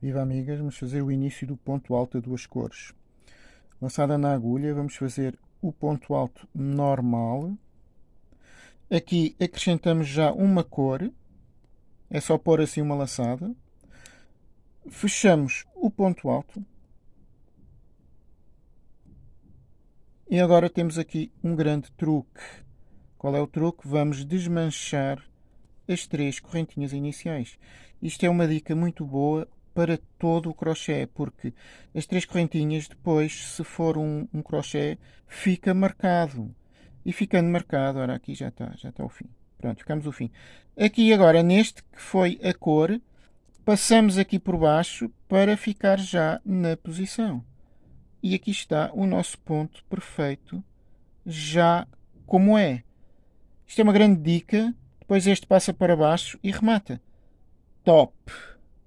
Viva amigas, vamos fazer o início do ponto alto a duas cores. Lançada na agulha, vamos fazer o ponto alto normal. Aqui acrescentamos já uma cor, é só pôr assim uma laçada. Fechamos o ponto alto. E agora temos aqui um grande truque. Qual é o truque? Vamos desmanchar as três correntinhas iniciais. Isto é uma dica muito boa para todo o crochê, porque as três correntinhas depois, se for um, um crochê, fica marcado. E ficando marcado, ora aqui já está, já está o fim. Pronto, ficamos o fim. Aqui agora, neste que foi a cor, passamos aqui por baixo para ficar já na posição. E aqui está o nosso ponto perfeito, já como é. Isto é uma grande dica. Depois este passa para baixo e remata. Top!